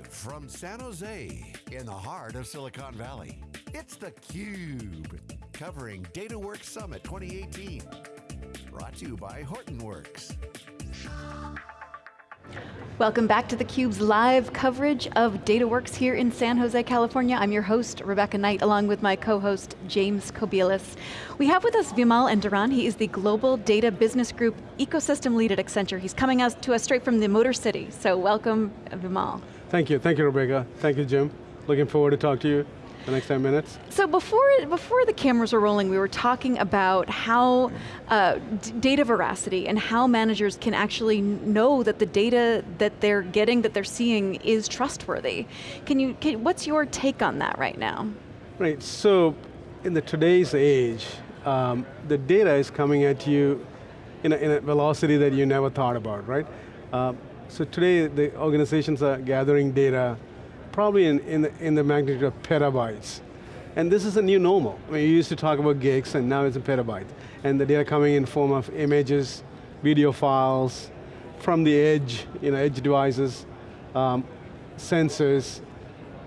Live from San Jose in the heart of Silicon Valley. It's theCUBE, covering DataWorks Summit 2018. Brought to you by Hortonworks. Welcome back to theCUBE's live coverage of DataWorks here in San Jose, California. I'm your host, Rebecca Knight, along with my co-host, James Kobielus. We have with us Vimal Endiran. He is the Global Data Business Group Ecosystem Lead at Accenture. He's coming out to us straight from the Motor City. So welcome, Vimal. Thank you, thank you, Rebecca. Thank you, Jim. Looking forward to talk to you the next 10 minutes. So before, before the cameras were rolling, we were talking about how uh, data veracity and how managers can actually know that the data that they're getting, that they're seeing is trustworthy. Can you, can, what's your take on that right now? Right, so in the today's age, um, the data is coming at you in a, in a, velocity that you never thought about, right? Uh, so today the organizations are gathering data probably in, in, the, in the magnitude of petabytes. And this is a new normal. I mean, you used to talk about gigs and now it's a petabyte. And the data coming in form of images, video files, from the edge, you know, edge devices, um, sensors,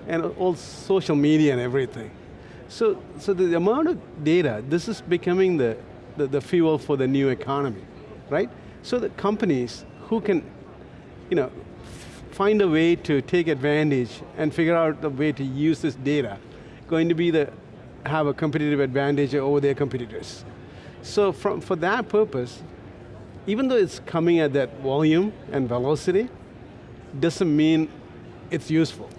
and all social media and everything. So, so the amount of data, this is becoming the, the, the fuel for the new economy, right? So the companies who can, you know, find a way to take advantage and figure out the way to use this data, going to be the, have a competitive advantage over their competitors. So from, for that purpose, even though it's coming at that volume and velocity, doesn't mean it's useful,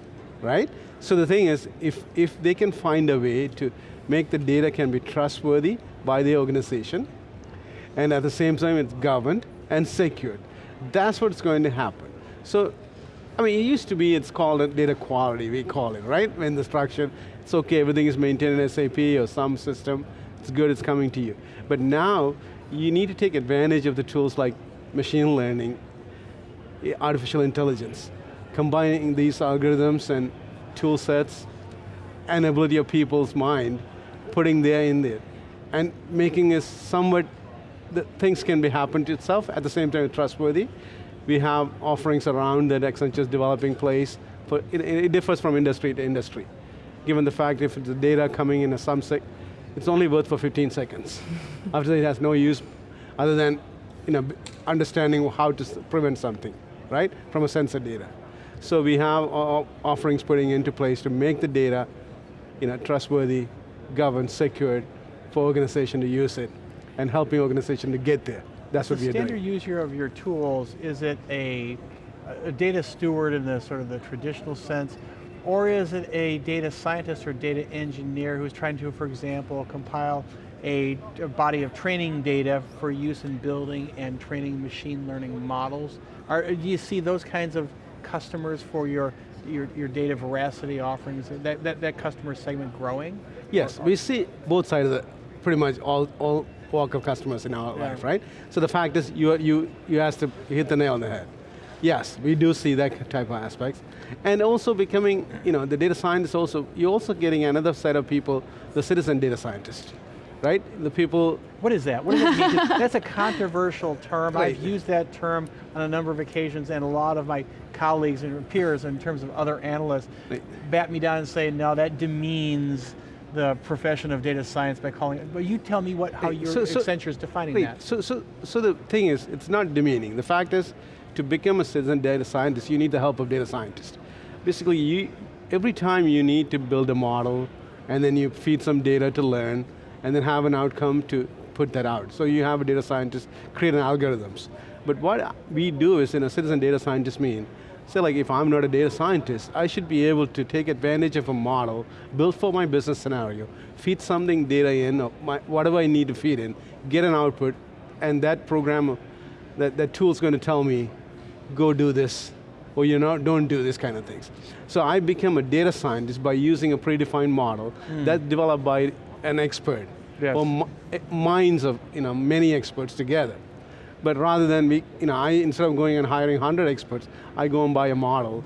right? So the thing is, if, if they can find a way to make the data can be trustworthy by the organization, and at the same time it's governed and secured, that's what's going to happen. So I mean, it used to be, it's called data quality, we call it, right? In the structure, it's okay, everything is maintained in SAP or some system, it's good, it's coming to you. But now, you need to take advantage of the tools like machine learning, artificial intelligence, combining these algorithms and tool sets and ability of people's mind, putting there in there, and making it somewhat, that things can be happen to itself, at the same time trustworthy, we have offerings around that Accenture is developing place. For, it, it, differs from industry to industry. Given the fact if the data coming in a some sec, it's only worth for 15 seconds. After that it has no use other than you know, understanding how to prevent something, right? From a sensor data. So we have offerings putting into place to make the data you know, trustworthy, governed, secured for organization to use it and helping organization to get there. That's what doing. standard user of your tools, is it a, a data steward in the sort of the traditional sense, or is it a data scientist or data engineer who's trying to, for example, compile a, a, body of training data for use in building and training machine learning models? Are, do you see those kinds of customers for your, your, your data veracity offerings, that, that, that customer segment growing? Yes, we see both sides of it, pretty much all, all walk of customers in our yeah. life, right? So the fact is, you, you, you have to hit the nail on the head. Yes, we do see that type of aspects. And also becoming, you know, the data scientist also, you're also getting another set of people, the citizen data scientist, right? The people... What is that? What does it mean? That's a controversial term. Right. I've used that term on a number of occasions and a lot of my colleagues and peers in terms of other analysts right. bat me down and say, no, that demeans the profession of data science by calling it, but you tell me what, how your so, so, Accenture is defining wait, that. So, so, so the thing is, it's not demeaning. The fact is, to become a citizen data scientist, you need the help of data scientists. Basically, you, every time you need to build a model, and then you feed some data to learn, and then have an outcome to put that out. So you have a data scientist create an algorithms. But what we do is, in a citizen data scientist mean, say like if I'm not a data scientist, I should be able to take advantage of a model, built for my business scenario, feed something data in, or my, whatever I need to feed in, get an output, and that program, that, that tool's going to tell me, go do this, or you know, don't do this kind of things. So I became a data scientist by using a predefined model mm. that's developed by an expert, yes. or minds of you know, many experts together. But rather than, we, you know, I, instead of going and hiring 100 experts, I go and buy a model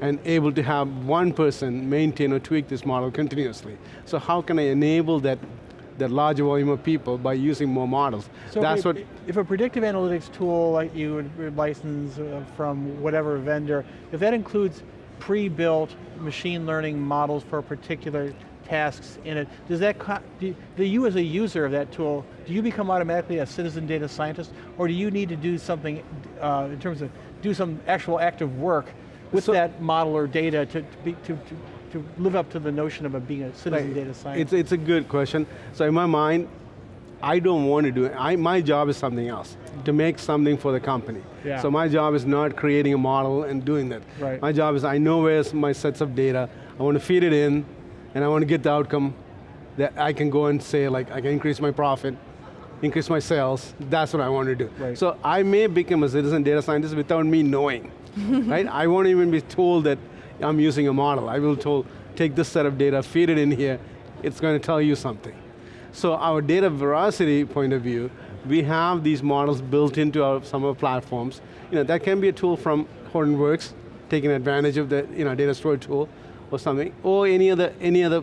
and able to have one person maintain or tweak this model continuously. So how can I enable that that larger volume of people by using more models. So That's if, what. If a predictive analytics tool like you would license uh, from whatever vendor, if that includes pre-built machine learning models for a particular tasks in it. Does that, do, do you as a user of that tool, do you become automatically a citizen data scientist, or do you need to do something uh, in terms of, do some actual active work with so, that model or data to, to, be, to, to, to live up to the notion of a, being a citizen right. data scientist? It's, it's a good question. So in my mind, I don't want to do it. I, my job is something else, to make something for the company. Yeah. So my job is not creating a model and doing that. Right. My job is I know where's my sets of data, I want to feed it in, and I want to get the outcome that I can go and say like, I can increase my profit, increase my sales, that's what I want to do. Right. So I may become a citizen data scientist without me knowing, right? I won't even be told that I'm using a model. I will told, take this set of data, feed it in here, it's going to tell you something. So our data veracity point of view, we have these models built into our, some of our platforms. You know, that can be a tool from Hortonworks, taking advantage of the you know, data store tool or something, or any other, any other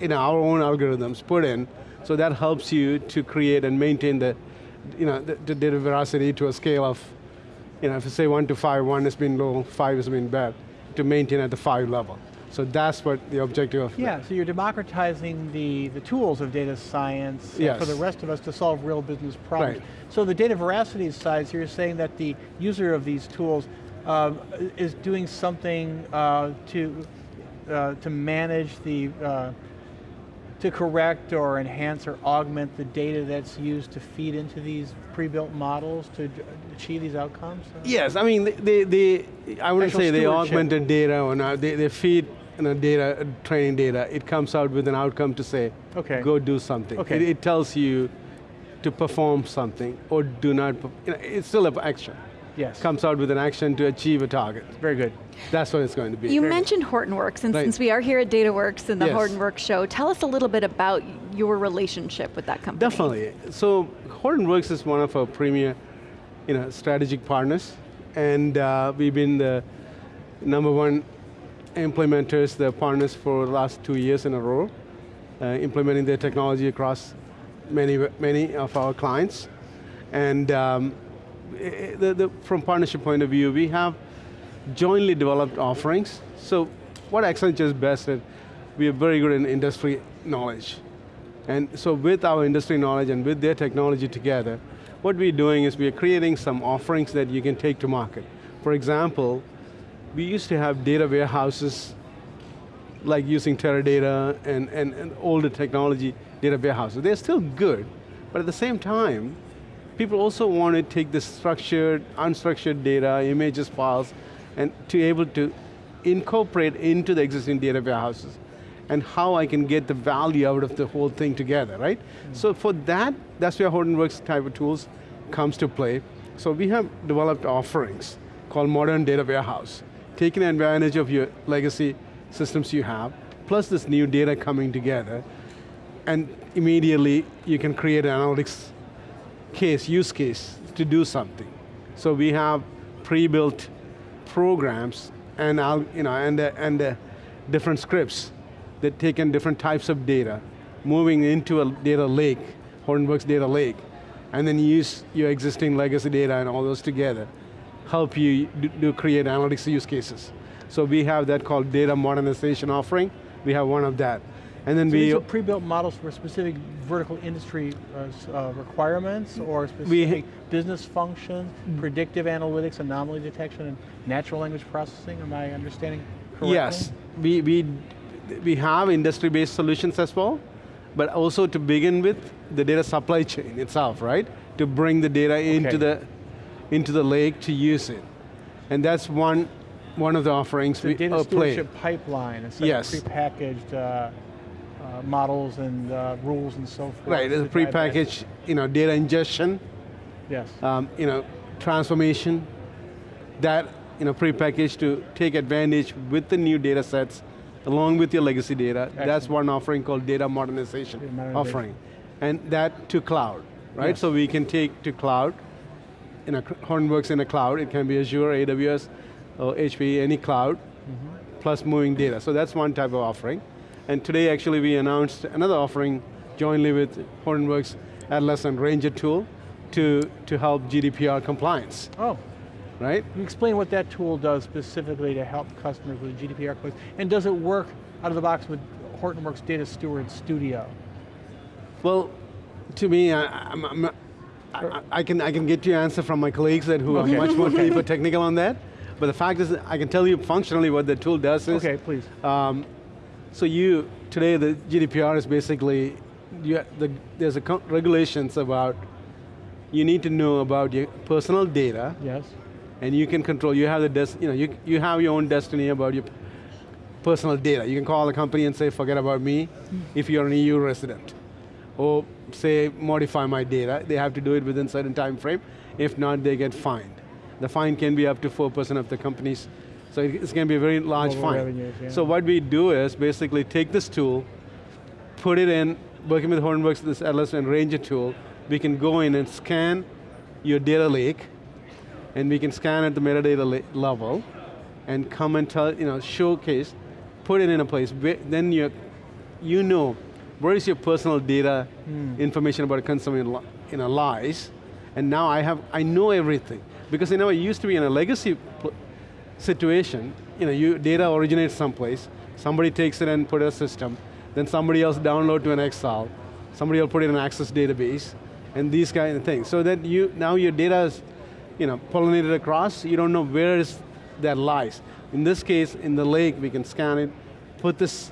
you know, our own algorithms put in, so that helps you to create and maintain the, you know, the, the data veracity to a scale of, you know, if you say one to five, one has been low, five has been bad, to maintain at the five level. So that's what the objective of Yeah, so you're democratizing the, the tools of data science yes. for the rest of us to solve real business problems. Right. So the data veracity side, so you're saying that the user of these tools uh, is doing something uh, to, uh, to manage the, uh, to correct or enhance or augment the data that's used to feed into these pre-built models to achieve these outcomes? Yes, I mean, they, they, I wouldn't say they augmented data or not, they, they feed you know, data, training data, it comes out with an outcome to say, okay. go do something. Okay. It, it tells you to perform something or do not, you know, it's still an action. Yes. Comes out with an action to achieve a target. Very good. That's what it's going to be. You Very mentioned Hortonworks, and right. since we are here at DataWorks and the yes. Hortonworks show, tell us a little bit about your relationship with that company. Definitely. So Hortonworks is one of our premier you know, strategic partners, and uh, we've been the number one implementers, the partners for the last two years in a row, uh, implementing their technology across many, many of our clients. And um, Eh, eh, the, the, from partnership point of view, we have jointly developed offerings. So what Accenture is best at, we are very good in industry knowledge. And so with our industry knowledge and with their technology together, what we're doing is we're creating some offerings that you can take to market. For example, we used to have data warehouses like using Teradata and, and, and older technology data warehouses. They're still good, but at the same time, people also want to take the structured, unstructured data, images, files, and to be able to incorporate into the existing data warehouses and how I can get the value out of the whole thing together, right? Mm. So for that, that's where Hortonworks type of tools comes to play. So we have developed offerings called Modern Data Warehouse taking advantage of your legacy systems you have, plus this new data coming together, and immediately you can create an analytics case, use case, to do something. So we have pre-built programs and, you know, and, uh, and uh, different scripts that take in different types of data, moving into a data lake, Hortonworks data lake, and then use your existing legacy data and all those together help you do, do create analytics use cases. So we have that called data modernization offering. We have one of that. And then so we- pre-built models for specific vertical industry uh, uh, requirements or specific business functions, mm. predictive analytics, anomaly detection, and natural language processing, am I understanding correctly? Yes, we, we, we have industry-based solutions as well, but also to begin with, the data supply chain itself, right? To bring the data okay. into the into the lake to use it. And that's one, one of the offerings the we data uh, stewardship pipeline, it's like yes. prepackaged uh, models and uh, rules and so forth. Right, it's a prepackaged you know, data ingestion. Yes. Um, you know, transformation, that you know, prepackaged to take advantage with the new data sets along with your legacy data. Excellent. That's one offering called data modernization, data modernization, offering. And that to cloud, right? Yes. So we can take to cloud in a Hortonworks in a cloud. It can be Azure, AWS, or HP, any cloud, mm -hmm. plus moving data. So that's one type of offering. And today actually we announced another offering jointly with Hortonworks Atlas and Ranger tool to, to help GDPR compliance. Oh. right? Can you explain what that tool does specifically to help customers with GDPR compliance? And does it work out of the box with Hortonworks Data Steward Studio? Well, to me, I, I'm, I'm, I, I can I can get you answer from my colleagues that who Okay. are much more deeper technical on that. But the fact is, I can tell you functionally what the tool does is. Okay, please. Um, so you today the GDPR is basically you, the, there's a regulations about you need to know about your personal data Yes. and you can control. You have the des- you know you you have your own destiny about your personal data. You can call a company and say, forget about me, mm. if you're an EU resident, or say modify my data. They have to do it within certain time frame. If not, they get fined. The fine can be up to four percent of the company's. So it's going to be a very large Global fine. revenues, yeah. So what we do is basically take this tool, put it in, working with Hortonworks, this Atlas and Ranger tool, we can go in and scan your data lake, and we can scan at the metadata level, and come and tell, you know, showcase, put it in a place, where, then you, you know, where is your personal data hmm. information about a consumer in, a lies, and now I have, I know everything. Because you know, it used to be in a legacy situation, you know, you, data originates someplace, somebody takes it and put it in a system, then somebody else download to an Excel, somebody will put it in an Access database, and these kind of things. So that you, now your data is, you know, pollinated across, you don't know where is that lies. In this case, in the lake, we can scan it, put this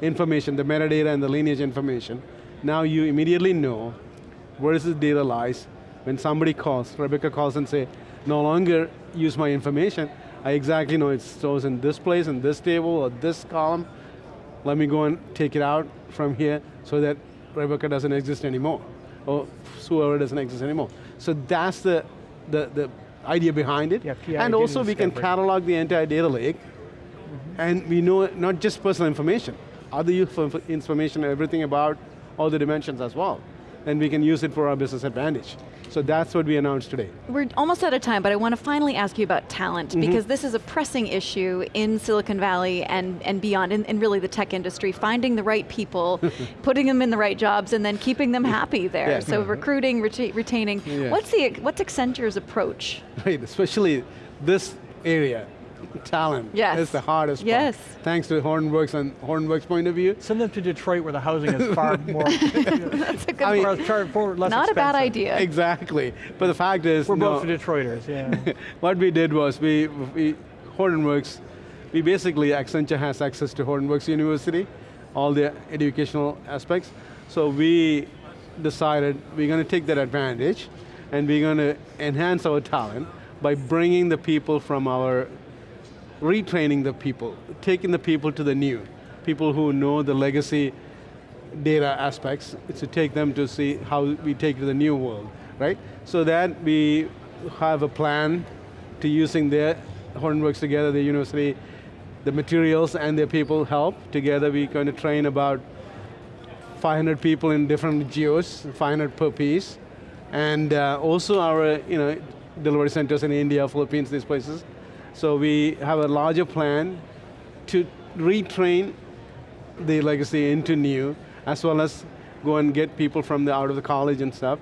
information, the metadata and the lineage information. Now you immediately know where is this data lies. When somebody calls, Rebecca calls and say, no longer use my information, I exactly know it stores in this place, in this table, or this column. Let me go and take it out from here so that Rebecca doesn't exist anymore, or whoever doesn't exist anymore. So that's the, the, the idea behind it. Yeah, and also we can catalog the entire data lake, and we know not just personal information, other useful inf- information, everything about all the dimensions as well. And we can use it for our business advantage. So that's what we announced today. We're almost out of time, but I want to finally ask you about talent Mm-hmm. because this is a pressing issue in Silicon Valley and, and beyond, and, and really the tech industry, finding the right people, putting them in the right jobs, and then keeping them happy there. Yeah. So recruiting, reta- retaining. Yeah. What's the what's Accenture's approach? Right, especially this area, talent Yes. is the hardest Yes. part. Thanks to Hortonworks and Hortonworks point of view. Send them to Detroit where the housing is far more, That's a good. I mean- far, far, far less not a bad idea. Exactly, but the fact is, We're no, both Detroiters, yeah. what we did was we, we Hortonworks, we basically, Accenture has access to Hortonworks University, all the educational aspects. So we decided we're going to take that advantage and we're going to enhance our talent by bringing the people from our, retraining the people, taking the people to the new, people who know the legacy data aspects to take them to see how we take to the new world, right? So that we have a plan to using their Hortonworks together, the university, the materials and their people help. Together we're going to train about 500 people in different geos, 500 per piece. And uh, also our you know, delivery centers in India, Philippines, these places. So we have a larger plan to retrain the legacy into new, as well as go and get people from the out of the college and stuff,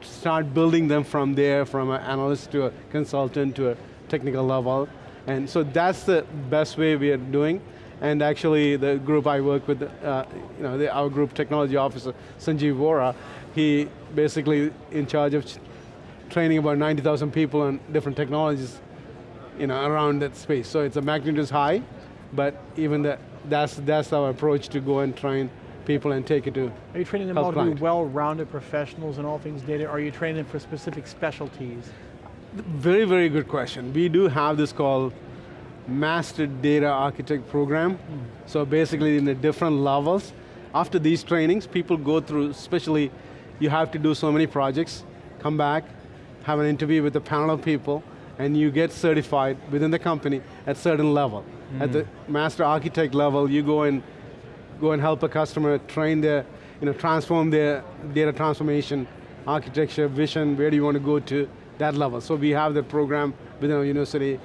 start building them from there, from an analyst to a consultant to a technical level. And so that's the best way we are doing. And actually the group I work with, uh, you know, the, our group technology officer, Sanjeev Vohra, he basically in charge of training about 90,000 people on different technologies you know, around that space. So it's a magnitude is high, but even that, that's, that's our approach to go and train people and take it to Are you training them all to be well-rounded professionals in all things data? Or are you training them for specific specialties? Very, very good question. We do have this called Master Data Architect Program. Hmm. So basically in the different levels, after these trainings, people go through, especially you have to do so many projects, come back, have an interview with a panel of people, and you get certified within the company at certain level. At the mm-hmm. Master Architect level, you go and go and help a customer train their, you know, transform their data transformation, architecture, vision, where do you want to go to, that level. So we have that program within our university,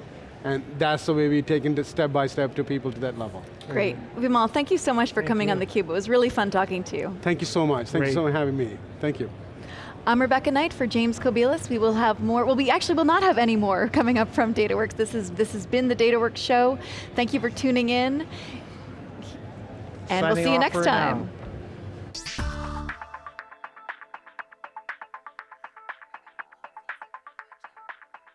and that's the way we take it step by step to people to that level. Great. Mm-hmm. Vimal, thank you so much for coming on you. theCUBE. It was really fun talking to you. Thank you so much. Thank you so much for having me. Thank you. I'm Rebecca Knight for James Kobielus. We will have more, well we actually will not have any more coming up from DataWorks. This, is, this has been the DataWorks show. Thank you for tuning in. And Signing we'll see you next time. now.